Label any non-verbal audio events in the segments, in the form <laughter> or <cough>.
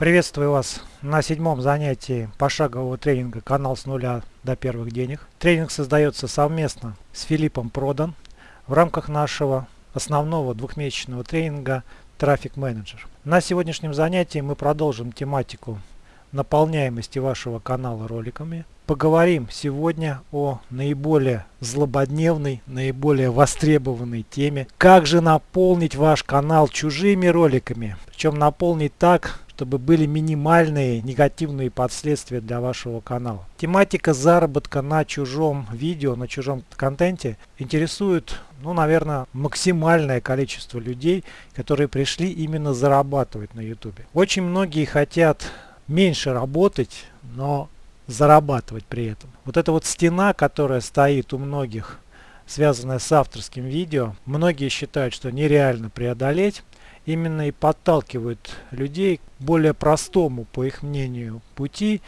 Приветствую вас на седьмом занятии пошагового тренинга «Канал с нуля до первых денег». Тренинг создается совместно с Филиппом Продан в рамках нашего основного двухмесячного тренинга «Трафик менеджер». На сегодняшнем занятии мы продолжим тематику наполняемости вашего канала роликами. Поговорим сегодня о наиболее злободневной, наиболее востребованной теме. Как же наполнить ваш канал чужими роликами? Причем наполнить так, чтобы были минимальные негативные последствия для вашего канала. Тематика заработка на чужом видео, на чужом контенте интересует, ну, наверное, максимальное количество людей, которые пришли именно зарабатывать на YouTube. Очень многие хотят меньше работать, но зарабатывать при этом. Вот эта вот стена, которая стоит у многих, связанная с авторским видео, многие считают, что нереально преодолеть именно и подталкивают людей к более простому, по их мнению, пути.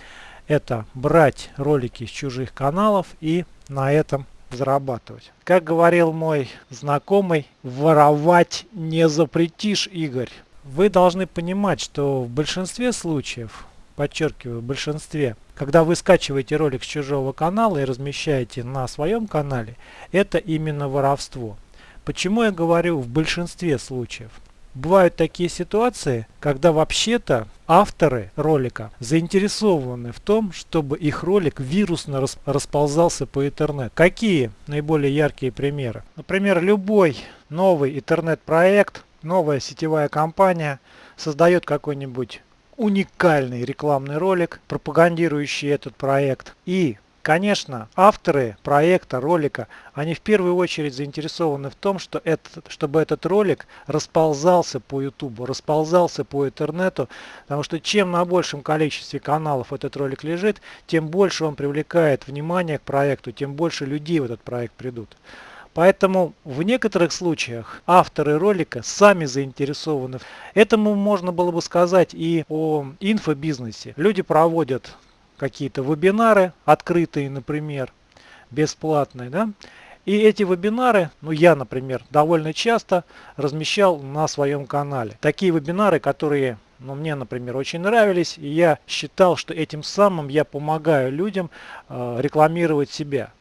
Это брать ролики с чужих каналов и на этом зарабатывать. Как говорил мой знакомый, воровать не запретишь, Игорь. Вы должны понимать, что в большинстве случаев, подчеркиваю, в большинстве, когда вы скачиваете ролик с чужого канала и размещаете на своем канале, это именно воровство. Почему я говорю в большинстве случаев? Бывают такие ситуации, когда вообще-то авторы ролика заинтересованы в том, чтобы их ролик вирусно расползался по интернету. Какие наиболее яркие примеры? Например, любой новый интернет-проект, новая сетевая компания создает какой-нибудь уникальный рекламный ролик, пропагандирующий этот проект. И Конечно, авторы проекта, ролика, они в первую очередь заинтересованы в том, что этот, чтобы этот ролик расползался по YouTube, расползался по интернету, потому что чем на большем количестве каналов этот ролик лежит, тем больше он привлекает внимание к проекту, тем больше людей в этот проект придут. Поэтому в некоторых случаях авторы ролика сами заинтересованы. Этому можно было бы сказать и о инфобизнесе. Люди проводят какие-то вебинары открытые, например, бесплатные, да, и эти вебинары, ну я, например, довольно часто размещал на своем канале. Такие вебинары, которые ну, мне, например, очень нравились, и я считал, что этим самым я помогаю людям э, рекламировать себя.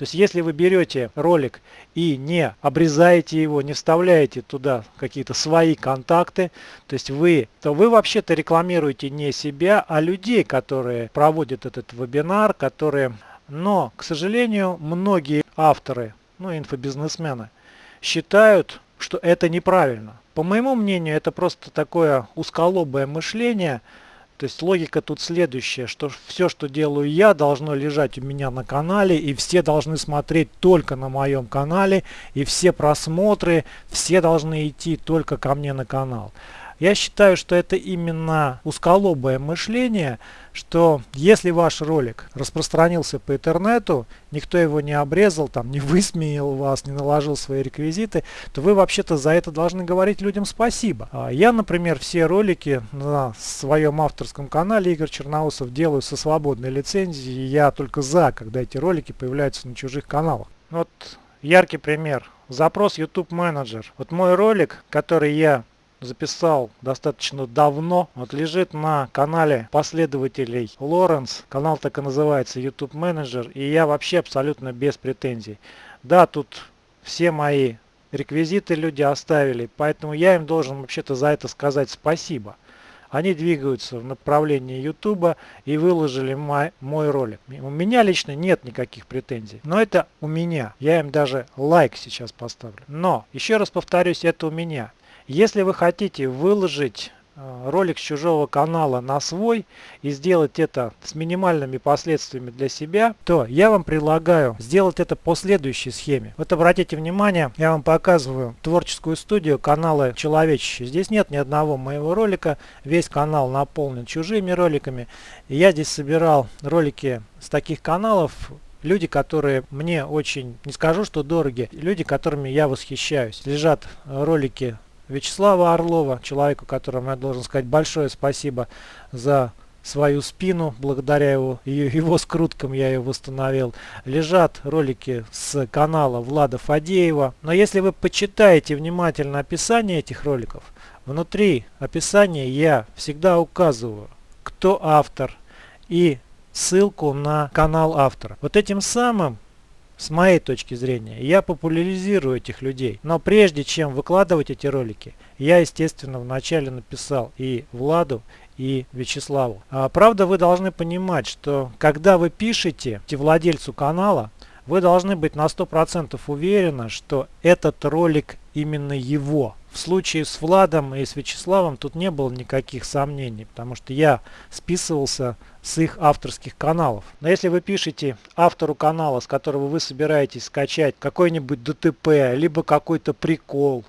То есть если вы берете ролик и не обрезаете его, не вставляете туда какие-то свои контакты, то есть вы, то вы вообще-то рекламируете не себя, а людей, которые проводят этот вебинар, которые... Но, к сожалению, многие авторы, ну инфобизнесмены, считают, что это неправильно. По моему мнению, это просто такое узколобое мышление – то есть логика тут следующая, что все, что делаю я, должно лежать у меня на канале, и все должны смотреть только на моем канале, и все просмотры, все должны идти только ко мне на канал. Я считаю, что это именно узколобое мышление, что если ваш ролик распространился по интернету, никто его не обрезал, там, не высмеял вас, не наложил свои реквизиты, то вы вообще-то за это должны говорить людям спасибо. А я, например, все ролики на своем авторском канале Игорь Черноусов делаю со свободной лицензией, я только за, когда эти ролики появляются на чужих каналах. Вот яркий пример. Запрос YouTube менеджер. Вот мой ролик, который я записал достаточно давно. Вот лежит на канале последователей Лоренс. Канал так и называется YouTube Manager. И я вообще абсолютно без претензий. Да, тут все мои реквизиты люди оставили. Поэтому я им должен вообще-то за это сказать спасибо. Они двигаются в направлении YouTube и выложили мой, мой ролик. У меня лично нет никаких претензий. Но это у меня. Я им даже лайк сейчас поставлю. Но, еще раз повторюсь, это у меня. Если вы хотите выложить э, ролик с чужого канала на свой и сделать это с минимальными последствиями для себя, то я вам предлагаю сделать это по следующей схеме. Вот обратите внимание, я вам показываю творческую студию канала Человечище. Здесь нет ни одного моего ролика, весь канал наполнен чужими роликами. Я здесь собирал ролики с таких каналов, люди, которые мне очень, не скажу, что дороги, люди, которыми я восхищаюсь. Лежат ролики Вячеслава Орлова, человеку, которому я должен сказать большое спасибо за свою спину, благодаря его, его скруткам я ее восстановил. Лежат ролики с канала Влада Фадеева. Но если вы почитаете внимательно описание этих роликов, Внутри описания я всегда указываю, кто автор и ссылку на канал автора. Вот этим самым с моей точки зрения, я популяризирую этих людей. Но прежде чем выкладывать эти ролики, я, естественно, вначале написал и Владу, и Вячеславу. А, правда, вы должны понимать, что когда вы пишете владельцу канала, вы должны быть на 100% уверены, что этот ролик именно его. В случае с Владом и с Вячеславом тут не было никаких сомнений, потому что я списывался с их авторских каналов. Но если вы пишете автору канала, с которого вы собираетесь скачать какой-нибудь ДТП, либо какой-то прикол,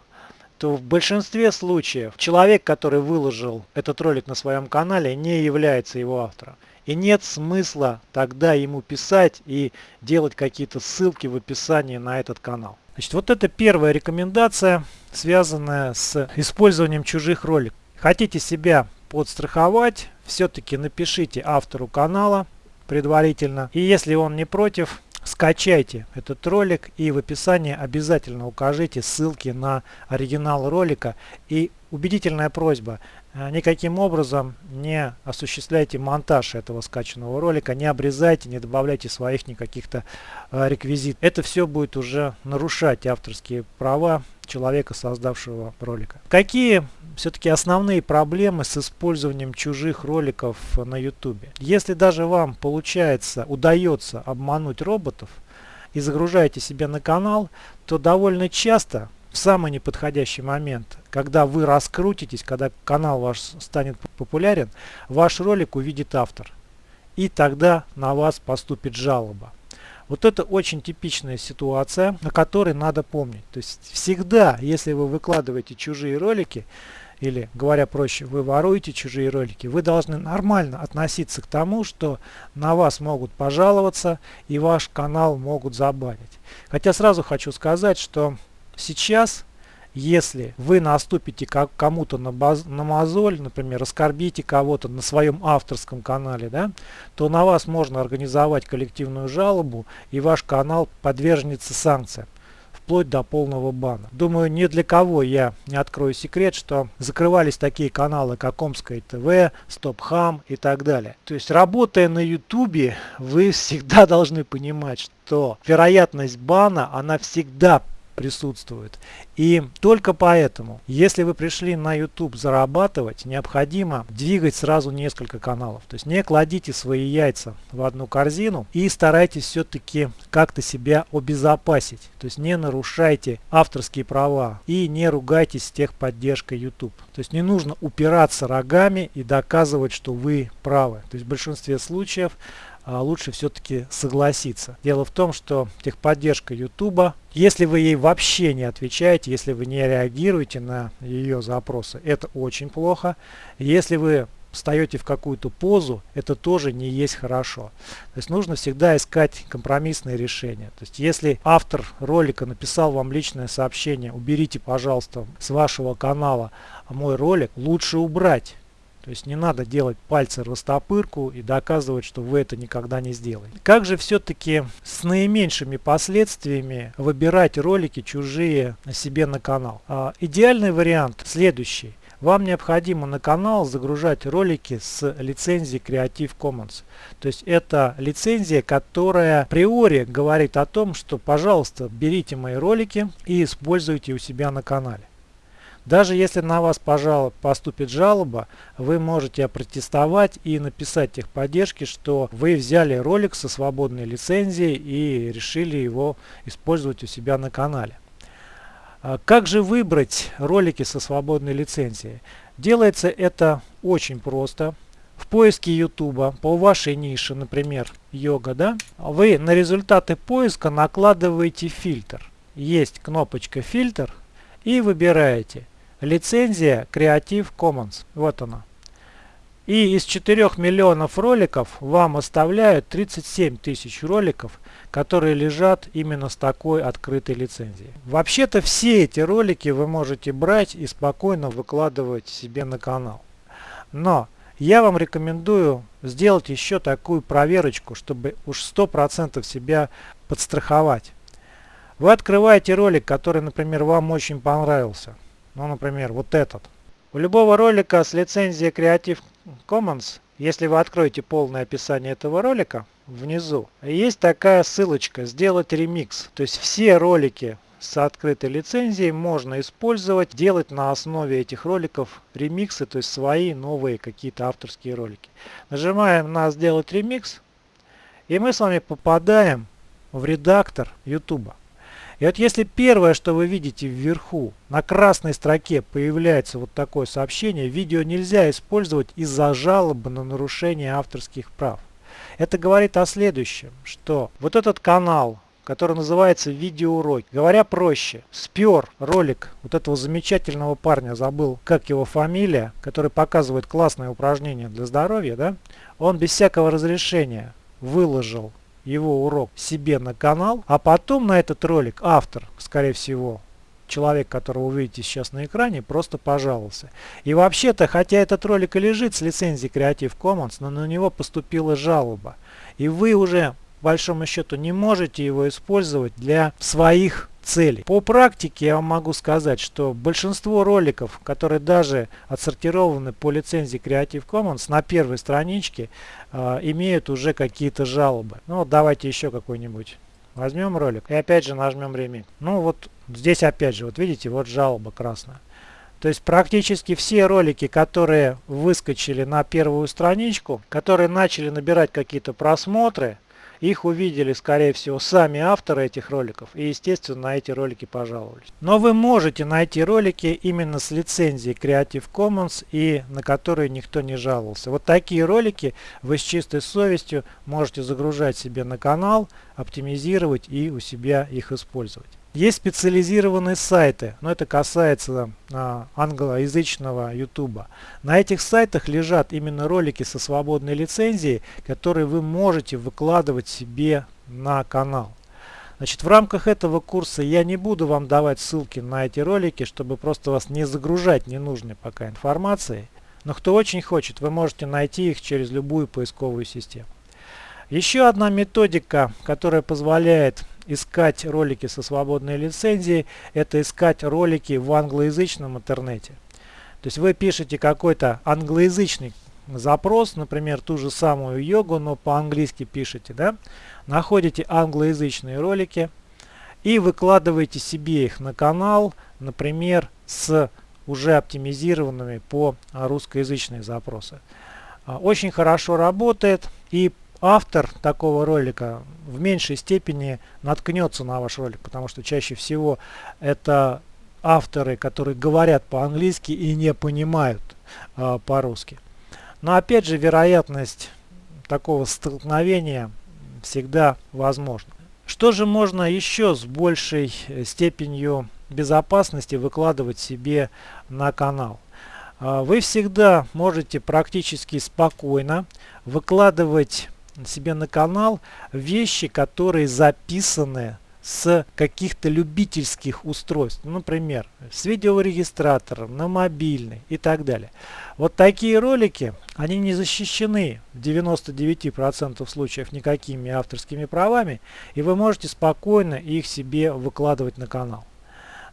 то в большинстве случаев человек, который выложил этот ролик на своем канале, не является его автором. И нет смысла тогда ему писать и делать какие-то ссылки в описании на этот канал. Значит, вот это первая рекомендация, связанная с использованием чужих роликов. Хотите себя подстраховать, все-таки напишите автору канала предварительно. И если он не против, скачайте этот ролик и в описании обязательно укажите ссылки на оригинал ролика. И убедительная просьба, Э, никаким образом не осуществляйте монтаж этого скачанного ролика, не обрезайте, не добавляйте своих никаких-то э, реквизит. Это все будет уже нарушать авторские права человека, создавшего ролика. Какие все-таки основные проблемы с использованием чужих роликов на YouTube? Если даже вам получается, удается обмануть роботов и загружаете себе на канал, то довольно часто в самый неподходящий момент, когда вы раскрутитесь, когда канал ваш станет популярен, ваш ролик увидит автор. И тогда на вас поступит жалоба. Вот это очень типичная ситуация, на которой надо помнить. То есть всегда, если вы выкладываете чужие ролики, или говоря проще, вы воруете чужие ролики, вы должны нормально относиться к тому, что на вас могут пожаловаться и ваш канал могут забанить. Хотя сразу хочу сказать, что Сейчас, если вы наступите кому-то на, на мозоль, например, оскорбите кого-то на своем авторском канале, да, то на вас можно организовать коллективную жалобу, и ваш канал подвергнется санкциям вплоть до полного бана. Думаю, ни для кого я не открою секрет, что закрывались такие каналы, как Омское ТВ, Стопхам и так далее. То есть, работая на Ютубе, вы всегда <laughs> должны понимать, что вероятность бана, она всегда присутствует. И только поэтому, если вы пришли на YouTube зарабатывать, необходимо двигать сразу несколько каналов. То есть не кладите свои яйца в одну корзину и старайтесь все-таки как-то себя обезопасить. То есть не нарушайте авторские права и не ругайтесь с техподдержкой YouTube. То есть не нужно упираться рогами и доказывать, что вы правы. То есть в большинстве случаев лучше все-таки согласиться. Дело в том, что техподдержка YouTube, если вы ей вообще не отвечаете, если вы не реагируете на ее запросы, это очень плохо. Если вы встаете в какую-то позу, это тоже не есть хорошо. То есть нужно всегда искать компромиссные решения. То есть если автор ролика написал вам личное сообщение, уберите, пожалуйста, с вашего канала мой ролик, лучше убрать то есть не надо делать пальцы растопырку и доказывать, что вы это никогда не сделаете. Как же все-таки с наименьшими последствиями выбирать ролики чужие себе на канал? А, идеальный вариант следующий. Вам необходимо на канал загружать ролики с лицензией Creative Commons. То есть это лицензия, которая априори говорит о том, что пожалуйста берите мои ролики и используйте у себя на канале. Даже если на вас пожалуй, поступит жалоба, вы можете опротестовать и написать техподдержке, что вы взяли ролик со свободной лицензией и решили его использовать у себя на канале. А как же выбрать ролики со свободной лицензией? Делается это очень просто. В поиске YouTube по вашей нише, например, йога, да, вы на результаты поиска накладываете фильтр. Есть кнопочка фильтр и выбираете Лицензия Creative Commons. Вот она. И из 4 миллионов роликов вам оставляют 37 тысяч роликов, которые лежат именно с такой открытой лицензией. Вообще-то все эти ролики вы можете брать и спокойно выкладывать себе на канал. Но я вам рекомендую сделать еще такую проверочку, чтобы уж 100% себя подстраховать. Вы открываете ролик, который, например, вам очень понравился ну, например, вот этот. У любого ролика с лицензией Creative Commons, если вы откроете полное описание этого ролика, внизу есть такая ссылочка «Сделать ремикс». То есть все ролики с открытой лицензией можно использовать, делать на основе этих роликов ремиксы, то есть свои новые какие-то авторские ролики. Нажимаем на «Сделать ремикс» и мы с вами попадаем в редактор YouTube. И вот если первое, что вы видите вверху, на красной строке появляется вот такое сообщение, видео нельзя использовать из-за жалобы на нарушение авторских прав. Это говорит о следующем, что вот этот канал, который называется видеоуроки, говоря проще, спер ролик вот этого замечательного парня, забыл как его фамилия, который показывает классное упражнение для здоровья, да, он без всякого разрешения выложил его урок себе на канал, а потом на этот ролик автор, скорее всего, человек, которого вы видите сейчас на экране, просто пожаловался. И вообще-то, хотя этот ролик и лежит с лицензией Creative Commons, но на него поступила жалоба. И вы уже, по большому счету, не можете его использовать для своих целей. По практике я вам могу сказать, что большинство роликов, которые даже отсортированы по лицензии Creative Commons на первой страничке, э, имеют уже какие-то жалобы. Ну вот давайте еще какой-нибудь. Возьмем ролик и опять же нажмем ремик. Ну вот здесь опять же, вот видите, вот жалоба красная. То есть практически все ролики, которые выскочили на первую страничку, которые начали набирать какие-то просмотры, их увидели, скорее всего, сами авторы этих роликов и, естественно, на эти ролики пожаловались. Но вы можете найти ролики именно с лицензией Creative Commons и на которые никто не жаловался. Вот такие ролики вы с чистой совестью можете загружать себе на канал, оптимизировать и у себя их использовать. Есть специализированные сайты, но это касается а, англоязычного YouTube. На этих сайтах лежат именно ролики со свободной лицензией, которые вы можете выкладывать себе на канал. Значит, в рамках этого курса я не буду вам давать ссылки на эти ролики, чтобы просто вас не загружать ненужной пока информацией. Но кто очень хочет, вы можете найти их через любую поисковую систему. Еще одна методика, которая позволяет искать ролики со свободной лицензией, это искать ролики в англоязычном интернете. То есть вы пишете какой-то англоязычный запрос, например, ту же самую йогу, но по-английски пишете, да, находите англоязычные ролики и выкладываете себе их на канал, например, с уже оптимизированными по русскоязычные запросы. А, очень хорошо работает и автор такого ролика в меньшей степени наткнется на ваш ролик, потому что чаще всего это авторы, которые говорят по-английски и не понимают э, по-русски. Но опять же, вероятность такого столкновения всегда возможна. Что же можно еще с большей степенью безопасности выкладывать себе на канал? А, вы всегда можете практически спокойно выкладывать себе на канал вещи, которые записаны с каких-то любительских устройств, например, с видеорегистратором, на мобильный и так далее. Вот такие ролики, они не защищены в 99% случаев никакими авторскими правами, и вы можете спокойно их себе выкладывать на канал.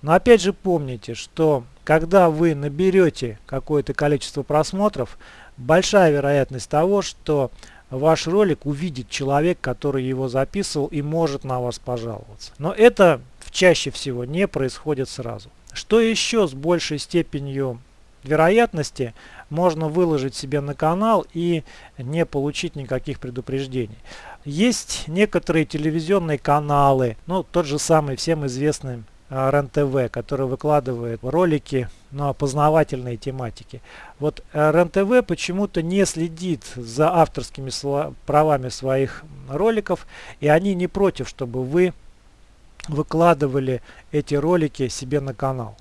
Но опять же помните, что когда вы наберете какое-то количество просмотров, большая вероятность того, что ваш ролик увидит человек, который его записывал и может на вас пожаловаться. Но это чаще всего не происходит сразу. Что еще с большей степенью вероятности можно выложить себе на канал и не получить никаких предупреждений. Есть некоторые телевизионные каналы, ну тот же самый всем известный РЕН-ТВ, который выкладывает ролики на познавательные тематики. Вот э, РЕН-ТВ почему-то не следит за авторскими правами своих роликов, и они не против, чтобы вы выкладывали эти ролики себе на канал.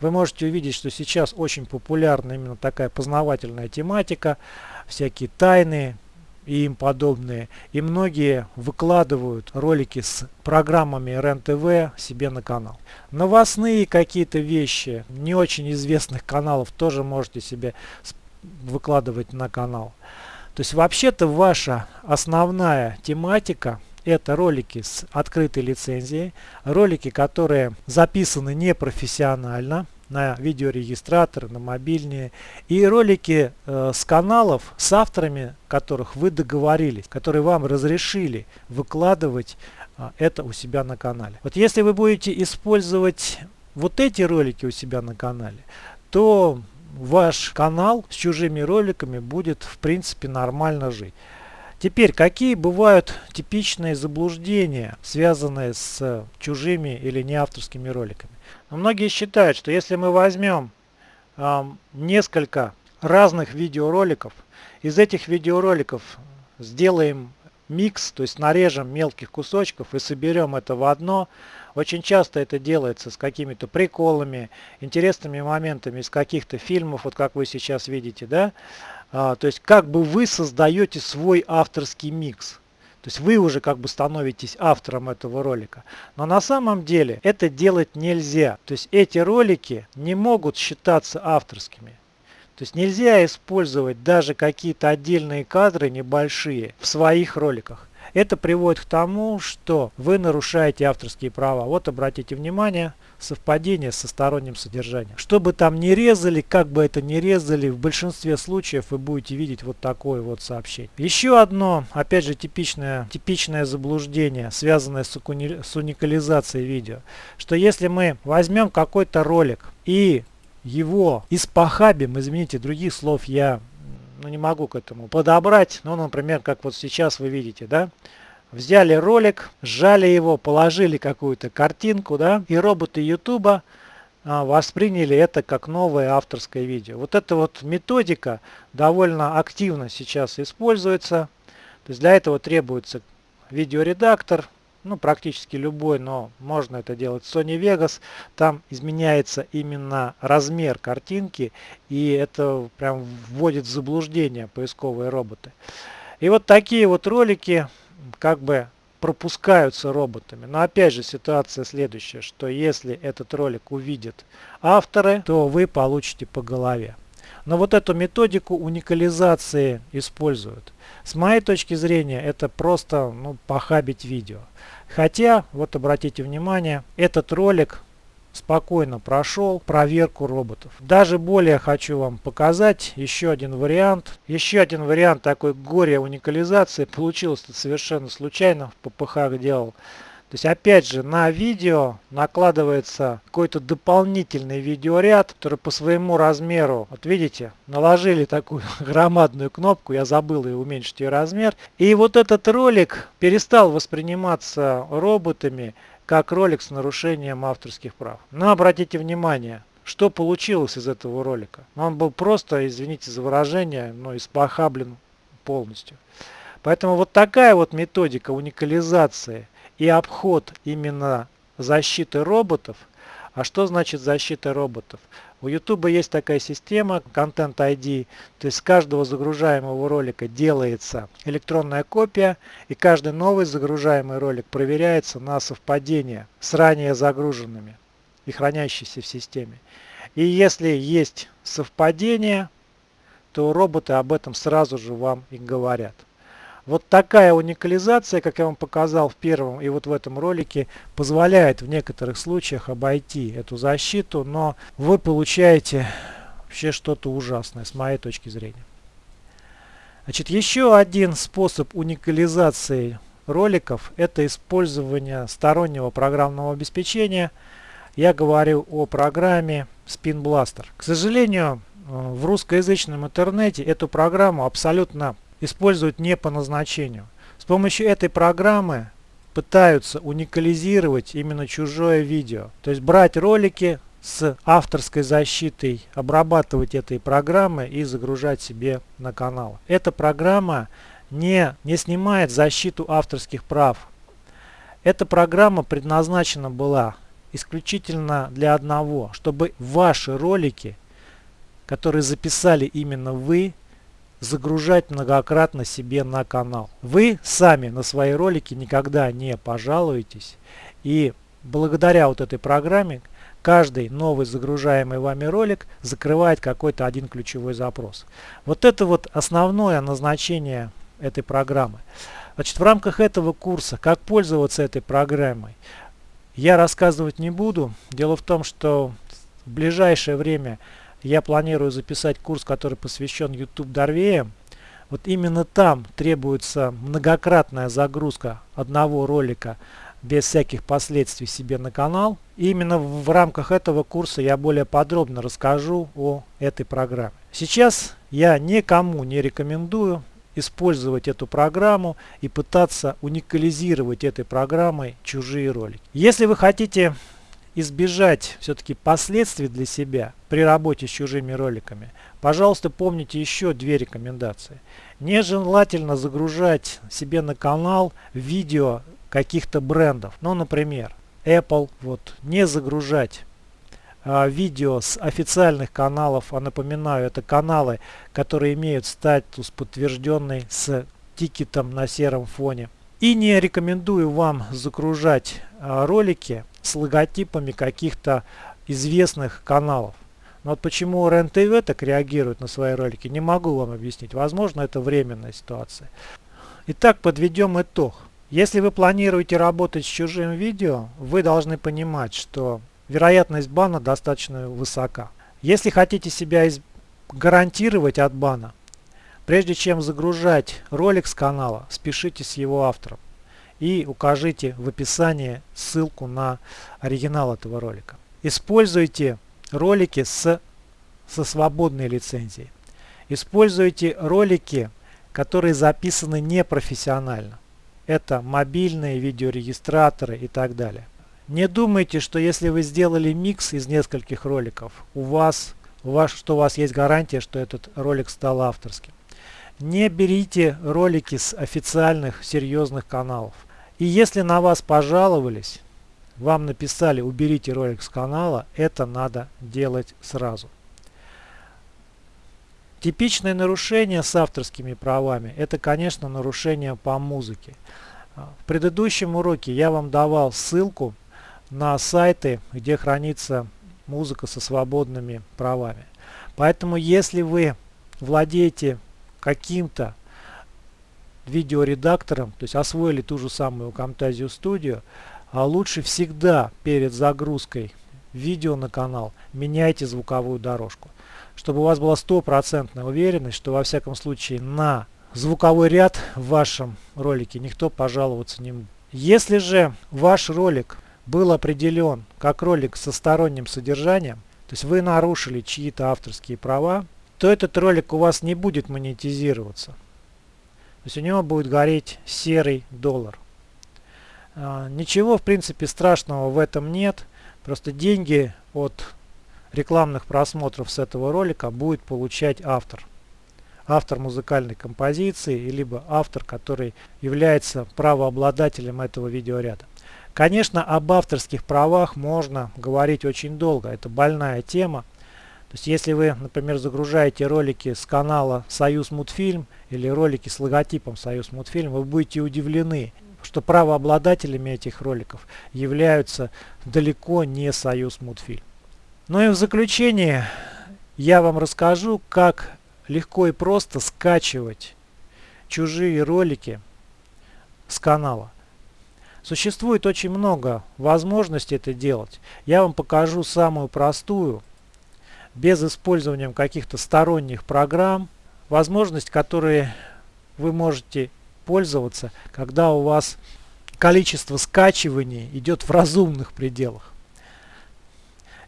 Вы можете увидеть, что сейчас очень популярна именно такая познавательная тематика, всякие тайны, и им подобные. И многие выкладывают ролики с программами РЕН-ТВ себе на канал. Новостные какие-то вещи не очень известных каналов тоже можете себе выкладывать на канал. То есть вообще-то ваша основная тематика это ролики с открытой лицензией, ролики, которые записаны непрофессионально, на видеорегистраторы, на мобильные, и ролики э, с каналов, с авторами которых вы договорились, которые вам разрешили выкладывать э, это у себя на канале. Вот если вы будете использовать вот эти ролики у себя на канале, то ваш канал с чужими роликами будет в принципе нормально жить. Теперь, какие бывают типичные заблуждения, связанные с чужими или неавторскими роликами? Но многие считают, что если мы возьмем э, несколько разных видеороликов, из этих видеороликов сделаем микс, то есть нарежем мелких кусочков и соберем это в одно, очень часто это делается с какими-то приколами, интересными моментами из каких-то фильмов, вот как вы сейчас видите, да. А, то есть как бы вы создаете свой авторский микс. То есть вы уже как бы становитесь автором этого ролика. Но на самом деле это делать нельзя. То есть эти ролики не могут считаться авторскими. То есть нельзя использовать даже какие-то отдельные кадры небольшие в своих роликах. Это приводит к тому, что вы нарушаете авторские права. Вот обратите внимание, совпадение со сторонним содержанием. Что бы там ни резали, как бы это ни резали, в большинстве случаев вы будете видеть вот такое вот сообщение. Еще одно, опять же, типичное, типичное заблуждение, связанное с, с уникализацией видео. Что если мы возьмем какой-то ролик и его испохабим, извините, других слов я ну, не могу к этому подобрать. Ну, например, как вот сейчас вы видите, да, взяли ролик, сжали его, положили какую-то картинку, да, и роботы Ютуба а, восприняли это как новое авторское видео. Вот эта вот методика довольно активно сейчас используется. То есть для этого требуется видеоредактор, ну практически любой, но можно это делать в Sony Vegas. Там изменяется именно размер картинки, и это прям вводит в заблуждение поисковые роботы. И вот такие вот ролики как бы пропускаются роботами. Но опять же ситуация следующая, что если этот ролик увидят авторы, то вы получите по голове. Но вот эту методику уникализации используют. С моей точки зрения это просто ну, похабить видео. Хотя, вот обратите внимание, этот ролик спокойно прошел проверку роботов. Даже более хочу вам показать еще один вариант. Еще один вариант такой горе уникализации. Получилось это совершенно случайно. В ППХ делал. То есть опять же на видео накладывается какой-то дополнительный видеоряд, который по своему размеру, вот видите, наложили такую <laughs> громадную кнопку, я забыл и уменьшить ее размер. И вот этот ролик перестал восприниматься роботами как ролик с нарушением авторских прав. Но обратите внимание, что получилось из этого ролика. Он был просто, извините за выражение, но испохаблен полностью. Поэтому вот такая вот методика уникализации и обход именно защиты роботов. А что значит защита роботов? У YouTube есть такая система Content ID, то есть с каждого загружаемого ролика делается электронная копия, и каждый новый загружаемый ролик проверяется на совпадение с ранее загруженными и хранящимися в системе. И если есть совпадение, то роботы об этом сразу же вам и говорят. Вот такая уникализация, как я вам показал в первом и вот в этом ролике, позволяет в некоторых случаях обойти эту защиту, но вы получаете вообще что-то ужасное с моей точки зрения. Значит, еще один способ уникализации роликов – это использование стороннего программного обеспечения. Я говорю о программе Spin Blaster. К сожалению, э, в русскоязычном интернете эту программу абсолютно используют не по назначению. С помощью этой программы пытаются уникализировать именно чужое видео. То есть брать ролики с авторской защитой, обрабатывать этой программой и загружать себе на канал. Эта программа не, не снимает защиту авторских прав. Эта программа предназначена была исключительно для одного, чтобы ваши ролики, которые записали именно вы, загружать многократно себе на канал. Вы сами на свои ролики никогда не пожалуетесь. И благодаря вот этой программе каждый новый загружаемый вами ролик закрывает какой-то один ключевой запрос. Вот это вот основное назначение этой программы. Значит, в рамках этого курса, как пользоваться этой программой, я рассказывать не буду. Дело в том, что в ближайшее время я планирую записать курс, который посвящен YouTube Дорвеям. Вот именно там требуется многократная загрузка одного ролика без всяких последствий себе на канал. И именно в рамках этого курса я более подробно расскажу о этой программе. Сейчас я никому не рекомендую использовать эту программу и пытаться уникализировать этой программой чужие ролики. Если вы хотите избежать все-таки последствий для себя при работе с чужими роликами, пожалуйста, помните еще две рекомендации. Нежелательно загружать себе на канал видео каких-то брендов. Ну, например, Apple. Вот, не загружать а, видео с официальных каналов. А напоминаю, это каналы, которые имеют статус подтвержденный с тикетом на сером фоне. И не рекомендую вам загружать а, ролики с логотипами каких-то известных каналов. Но вот почему РЕН-ТВ так реагирует на свои ролики, не могу вам объяснить. Возможно, это временная ситуация. Итак, подведем итог. Если вы планируете работать с чужим видео, вы должны понимать, что вероятность бана достаточно высока. Если хотите себя из... гарантировать от бана, прежде чем загружать ролик с канала, спешите с его автором и укажите в описании ссылку на оригинал этого ролика. Используйте ролики с, со свободной лицензией. Используйте ролики, которые записаны непрофессионально это мобильные видеорегистраторы и так далее. Не думайте, что если вы сделали микс из нескольких роликов, у вас, у вас, что у вас есть гарантия, что этот ролик стал авторским. Не берите ролики с официальных серьезных каналов. И если на вас пожаловались, вам написали уберите ролик с канала, это надо делать сразу. Типичное нарушение с авторскими правами – это, конечно, нарушение по музыке. А, в предыдущем уроке я вам давал ссылку на сайты, где хранится музыка со свободными правами. Поэтому, если вы владеете каким-то видеоредактором, то есть освоили ту же самую Camtasia Studio, а лучше всегда перед загрузкой видео на канал меняйте звуковую дорожку чтобы у вас была стопроцентная уверенность, что во всяком случае на звуковой ряд в вашем ролике никто пожаловаться не будет. Если же ваш ролик был определен как ролик со сторонним содержанием, то есть вы нарушили чьи-то авторские права, то этот ролик у вас не будет монетизироваться. Есть у него будет гореть серый доллар. А, ничего в принципе страшного в этом нет. Просто деньги от рекламных просмотров с этого ролика будет получать автор. Автор музыкальной композиции, либо автор, который является правообладателем этого видеоряда. Конечно, об авторских правах можно говорить очень долго, это больная тема. То есть, если вы, например, загружаете ролики с канала Союз Мультфильм или ролики с логотипом Союз Мультфильм, вы будете удивлены, что правообладателями этих роликов являются далеко не Союз Мультфильм. Ну и в заключение я вам расскажу, как легко и просто скачивать чужие ролики с канала. Существует очень много возможностей это делать. Я вам покажу самую простую, без использования каких-то сторонних программ, возможность, которые вы можете пользоваться, когда у вас количество скачиваний идет в разумных пределах.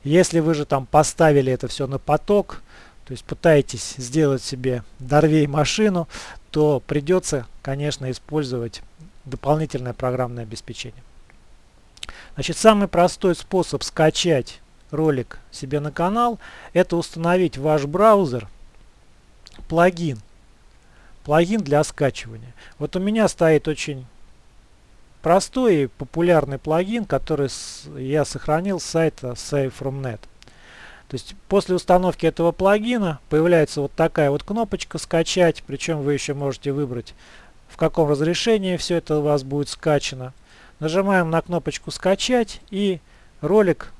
Если вы же там поставили это все на поток, то есть пытаетесь сделать себе дорвей машину, то придется, конечно, использовать дополнительное программное обеспечение. Значит, самый простой способ скачать ролик себе на канал, это установить в ваш браузер плагин. Плагин для скачивания. Вот у меня стоит очень простой и популярный плагин, который я сохранил с сайта SaveFromNet. То есть после установки этого плагина появляется вот такая вот кнопочка «Скачать», причем вы еще можете выбрать в каком разрешении все это у вас будет скачано. Нажимаем на кнопочку «Скачать» и ролик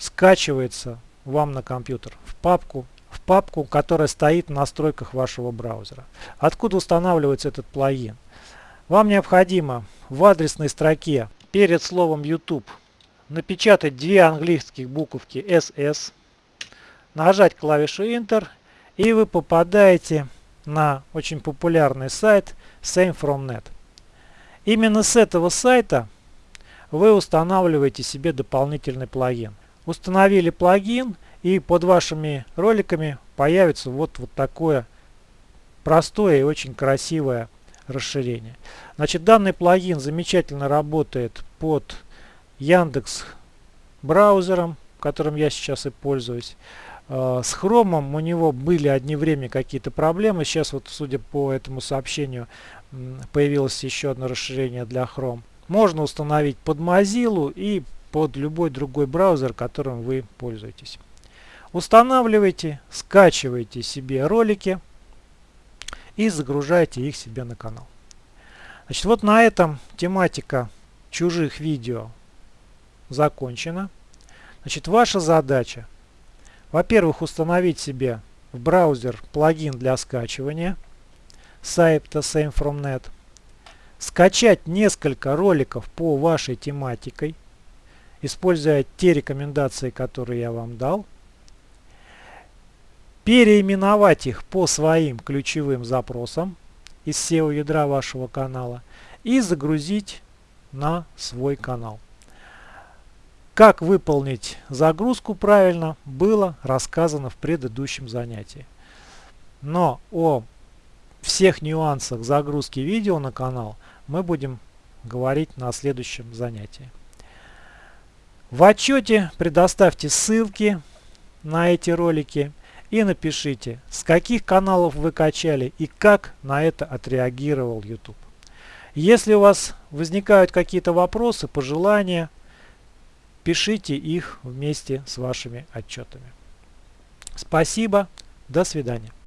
скачивается вам на компьютер в папку, в папку, которая стоит в настройках вашего браузера. Откуда устанавливается этот плагин? Вам необходимо в адресной строке перед словом YouTube напечатать две английских буковки SS, нажать клавишу Enter и вы попадаете на очень популярный сайт SameFromNet. Именно с этого сайта вы устанавливаете себе дополнительный плагин. Установили плагин и под вашими роликами появится вот, вот такое простое и очень красивое расширение. Значит, данный плагин замечательно работает под Яндекс браузером, которым я сейчас и пользуюсь. Э, с хромом у него были одни время какие-то проблемы. Сейчас вот, судя по этому сообщению, появилось еще одно расширение для Chrome. Можно установить под Mozilla и под любой другой браузер, которым вы пользуетесь. Устанавливайте, скачивайте себе ролики и загружайте их себе на канал. Значит, вот на этом тематика чужих видео закончена. Значит, ваша задача, во-первых, установить себе в браузер плагин для скачивания сайта SameFromNet, скачать несколько роликов по вашей тематикой, используя те рекомендации, которые я вам дал, переименовать их по своим ключевым запросам из SEO ядра вашего канала и загрузить на свой канал. Как выполнить загрузку правильно было рассказано в предыдущем занятии. Но о всех нюансах загрузки видео на канал мы будем говорить на следующем занятии. В отчете предоставьте ссылки на эти ролики и напишите, с каких каналов вы качали и как на это отреагировал YouTube. Если у вас возникают какие-то вопросы, пожелания, пишите их вместе с вашими отчетами. Спасибо, до свидания.